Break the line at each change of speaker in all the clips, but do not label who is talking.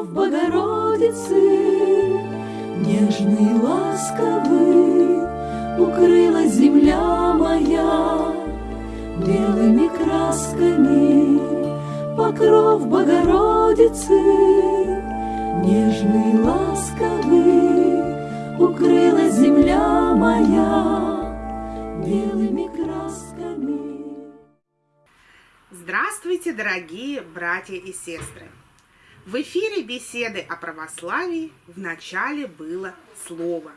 покров Богородицы, Нежный, ласковый, укрыла земля моя Белыми красками покров Богородицы, Нежный, ласковый, укрыла земля моя белыми красками.
Здравствуйте, дорогие братья и сестры! В эфире беседы о православии в начале было слово.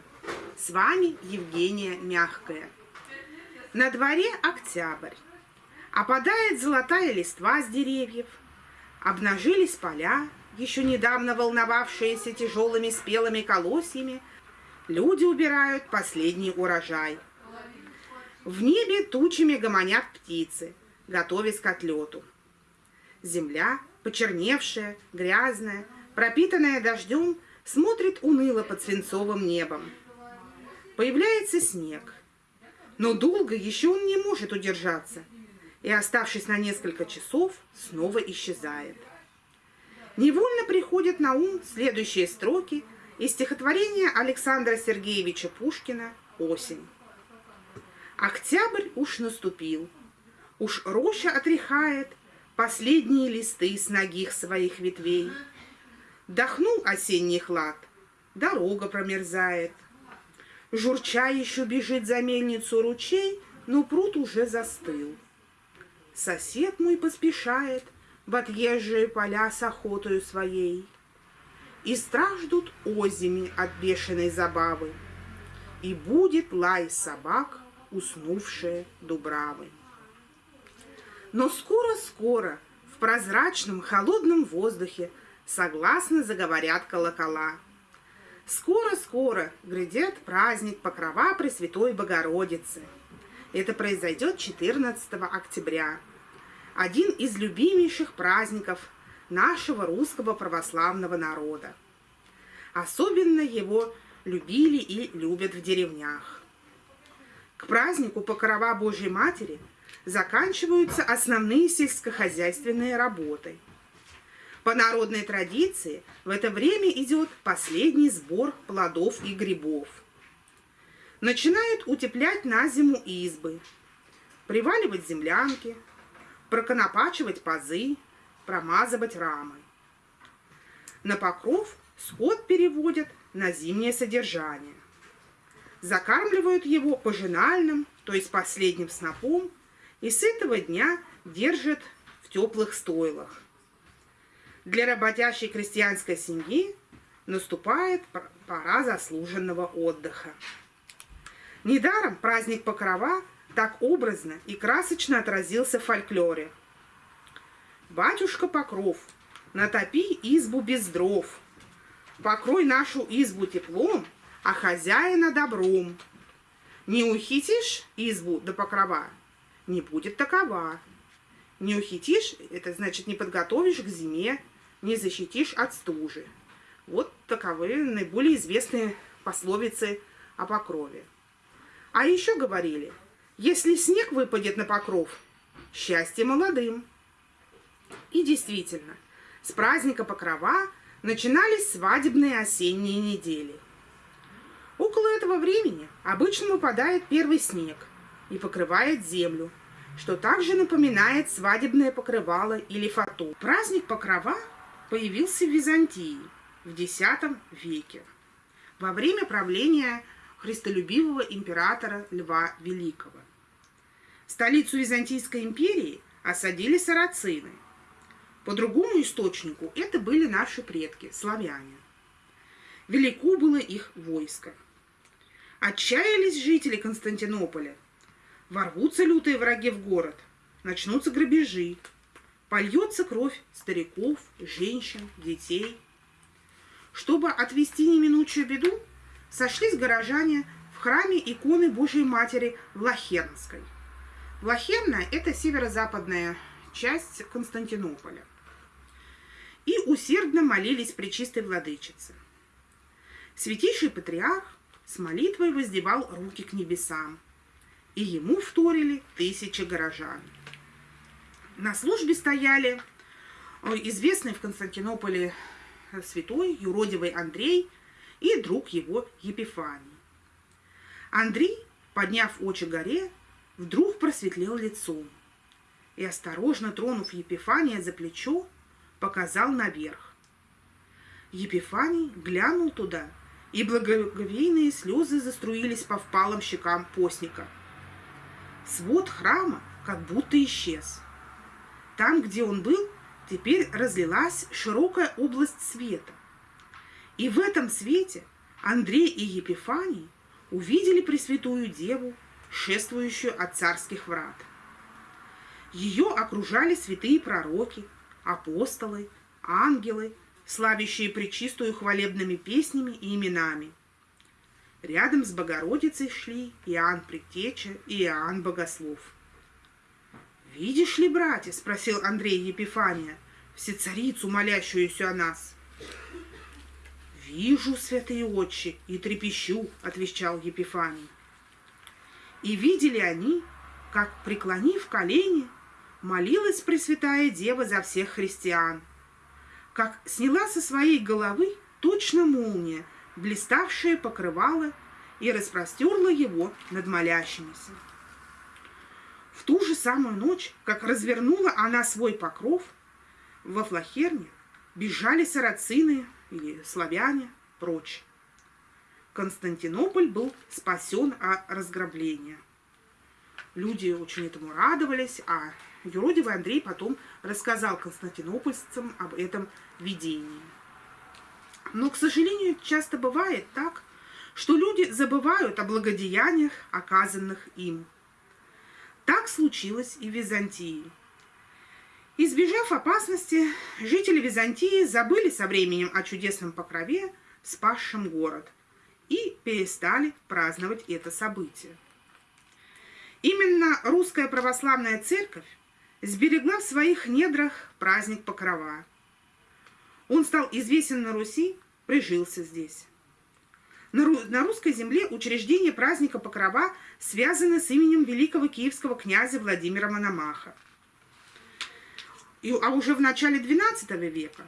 С вами Евгения Мягкая. На дворе октябрь. Опадает золотая листва с деревьев. Обнажились поля, еще недавно волновавшиеся тяжелыми спелыми колосьями. Люди убирают последний урожай. В небе тучами гомонят птицы, готовясь к отлету. Земля почерневшая, грязная, пропитанная дождем, смотрит уныло под свинцовым небом. Появляется снег, но долго еще он не может удержаться, и, оставшись на несколько часов, снова исчезает. Невольно приходят на ум следующие строки из стихотворения Александра Сергеевича Пушкина «Осень». Октябрь уж наступил, уж роща отряхает – последние листы с ногих своих ветвей. Дохнул осенний хлад, дорога промерзает. Журча еще бежит за мельницу ручей, но пруд уже застыл. Сосед мой поспешает в отъезжие поля с охотою своей. И страждут озими от бешеной забавы, И будет лай собак, уснувшие дубравы. Но скоро-скоро в прозрачном холодном воздухе согласно заговорят колокола. Скоро-скоро грядет праздник Покрова Пресвятой Богородицы. Это произойдет 14 октября. Один из любимейших праздников нашего русского православного народа. Особенно его любили и любят в деревнях. К празднику Покрова Божьей Матери – заканчиваются основные сельскохозяйственные работы. По народной традиции в это время идет последний сбор плодов и грибов. Начинают утеплять на зиму избы, приваливать землянки, проконопачивать пазы, промазывать рамы. На покров скот переводят на зимнее содержание. Закармливают его пожинальным, то есть последним снопом, и с этого дня держат в теплых стойлах. Для работящей крестьянской семьи наступает пора заслуженного отдыха. Недаром праздник Покрова так образно и красочно отразился в фольклоре. «Батюшка Покров, натопи избу без дров, покрой нашу избу теплом, а хозяина добром. Не ухитишь избу до покрова, не будет такова. Не ухитишь, это значит не подготовишь к зиме, не защитишь от стужи. Вот таковы наиболее известные пословицы о покрове. А еще говорили, если снег выпадет на покров, счастье молодым. И действительно, с праздника Покрова начинались свадебные осенние недели. Около этого времени обычно выпадает первый снег – и покрывает землю, что также напоминает свадебное покрывало или фату. Праздник Покрова появился в Византии в X веке во время правления христолюбивого императора Льва Великого. Столицу Византийской империи осадили сарацины. По другому источнику это были наши предки, славяне. Велико было их войско. Отчаялись жители Константинополя Ворвутся лютые враги в город, начнутся грабежи, польется кровь стариков, женщин, детей. Чтобы отвести неминучую беду, сошлись горожане в храме иконы Божьей Матери в Лахернской. Лахерна – это северо-западная часть Константинополя. И усердно молились при чистой владычице. Святейший патриарх с молитвой воздевал руки к небесам – и ему вторили тысячи горожан. На службе стояли известный в Константинополе святой юродивый Андрей и друг его Епифаний. Андрей, подняв очи горе, вдруг просветлел лицом и, осторожно тронув Епифания за плечо, показал наверх. Епифаний глянул туда, и благоговейные слезы заструились по впалым щекам постника. Свод храма как будто исчез. Там, где он был, теперь разлилась широкая область света. И в этом свете Андрей и Епифаний увидели Пресвятую Деву, шествующую от царских врат. Ее окружали святые пророки, апостолы, ангелы, славящие Пречистую хвалебными песнями и именами. Рядом с Богородицей шли Иоанн Предтеча и Иоанн Богослов. «Видишь ли, братья?» – спросил Андрей Епифания, всецарицу, молящуюся о нас. «Вижу, святые отчи, и трепещу», – отвечал Епифаний. И видели они, как, преклонив колени, молилась Пресвятая Дева за всех христиан, как сняла со своей головы точно молния, блиставшее покрывало, и распростерла его над молящимися. В ту же самую ночь, как развернула она свой покров, во Флахерне бежали сарацины или славяне прочь. Константинополь был спасен от разграбления. Люди очень этому радовались, а юродивый Андрей потом рассказал константинопольцам об этом видении. Но, к сожалению, часто бывает так, что люди забывают о благодеяниях, оказанных им. Так случилось и в Византии. Избежав опасности, жители Византии забыли со временем о чудесном покрове, спасшем город, и перестали праздновать это событие. Именно русская православная церковь сберегла в своих недрах праздник Покрова. Он стал известен на Руси, прижился здесь. На, ру на русской земле учреждение праздника Покрова связано с именем великого киевского князя Владимира Мономаха. И, а уже в начале XII века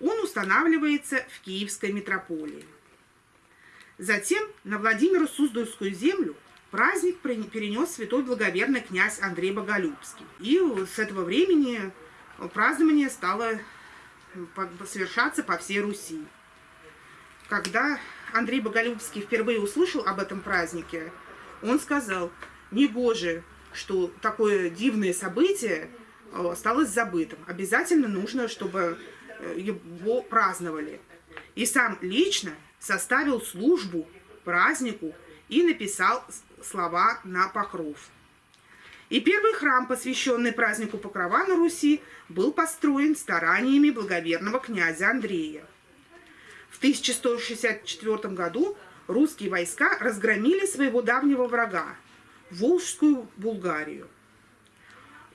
он устанавливается в Киевской митрополии. Затем на Владимиру Суздальскую землю праздник перенес святой благоверный князь Андрей Боголюбский. И с этого времени празднование стало совершаться по всей Руси. Когда Андрей Боголюбский впервые услышал об этом празднике, он сказал, не боже, что такое дивное событие э, осталось забытым. Обязательно нужно, чтобы э, его праздновали. И сам лично составил службу празднику и написал слова на покров. И первый храм, посвященный празднику Покрова на Руси, был построен стараниями благоверного князя Андрея. В 1164 году русские войска разгромили своего давнего врага – Волжскую Булгарию.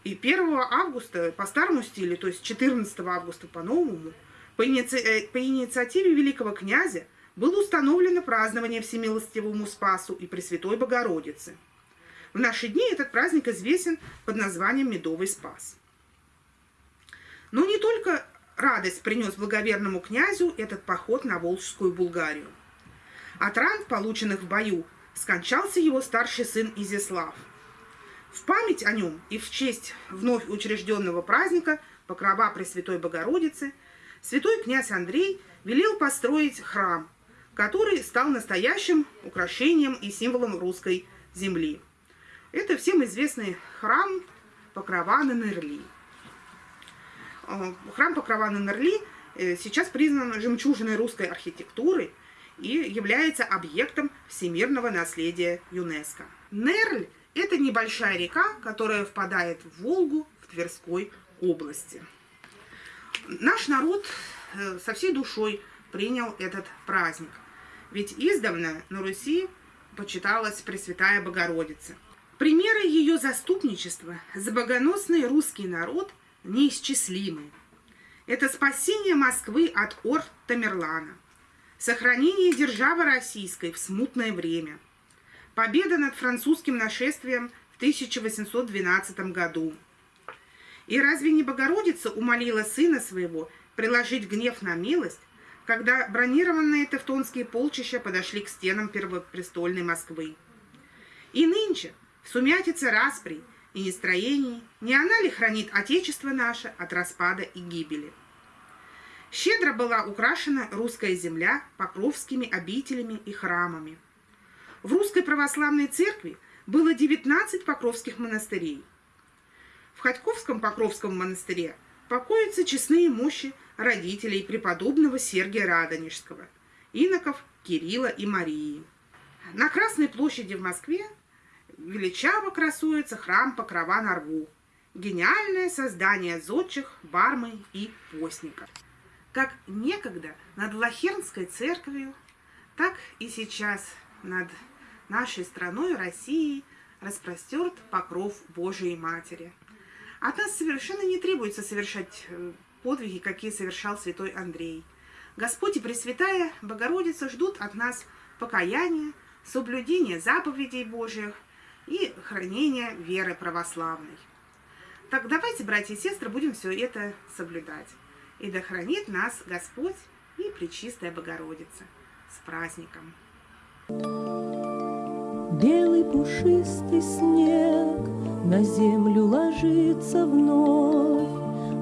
И 1 августа по старому стилю, то есть 14 августа по новому, по, иници... Э, по инициативе великого князя было установлено празднование Всемилостивому Спасу и Пресвятой Богородицы. В наши дни этот праздник известен под названием Медовый Спас. Но не только радость принес благоверному князю этот поход на Волжскую Булгарию. От ран, полученных в бою, скончался его старший сын Изяслав. В память о нем и в честь вновь учрежденного праздника Покрова Пресвятой Богородицы святой князь Андрей велел построить храм, который стал настоящим украшением и символом русской земли. Это всем известный храм Покрова на Нерли. Э, храм Покрова на Нерли э, сейчас признан жемчужиной русской архитектуры и является объектом всемирного наследия ЮНЕСКО. Нерль – это небольшая река, которая впадает в Волгу в Тверской области. Наш народ э, со всей душой принял этот праздник. Ведь издавна на Руси почиталась Пресвятая Богородица. Примеры ее заступничества за богоносный русский народ неисчислимы. Это спасение Москвы от орд Тамерлана, сохранение державы российской в смутное время, победа над французским нашествием в 1812 году. И разве не Богородица умолила сына своего приложить гнев на милость, когда бронированные тевтонские полчища подошли к стенам первопрестольной Москвы. И нынче, в сумятице распри и нестроений, не она ли хранит Отечество наше от распада и гибели? Щедро была украшена русская земля покровскими обителями и храмами. В русской православной церкви было 19 покровских монастырей. В Ходьковском Покровском монастыре покоятся честные мощи родителей преподобного Сергия Радонежского, иноков Кирилла и Марии. На Красной площади в Москве величаво красуется храм Покрова на рву, гениальное создание зодчих, бармы и постников. Как некогда над Лохернской церковью, так и сейчас над нашей страной, Россией, распростерт покров Божией Матери. От нас совершенно не требуется совершать э, подвиги, какие совершал святой Андрей. Господь и Пресвятая Богородица ждут от нас покаяния, соблюдения заповедей Божьих и хранения веры православной. Так давайте, братья и сестры, будем все это соблюдать. И да хранит нас Господь и Пречистая Богородица. С праздником!
Белый пушистый снег на землю ложится вновь,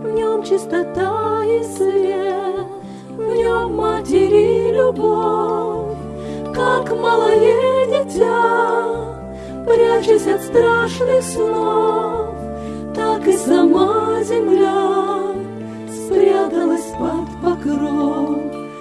В нем чистота и свет, в нем матери любовь, Как малое дитя, прячась от страшных снов, Так и сама земля спряталась под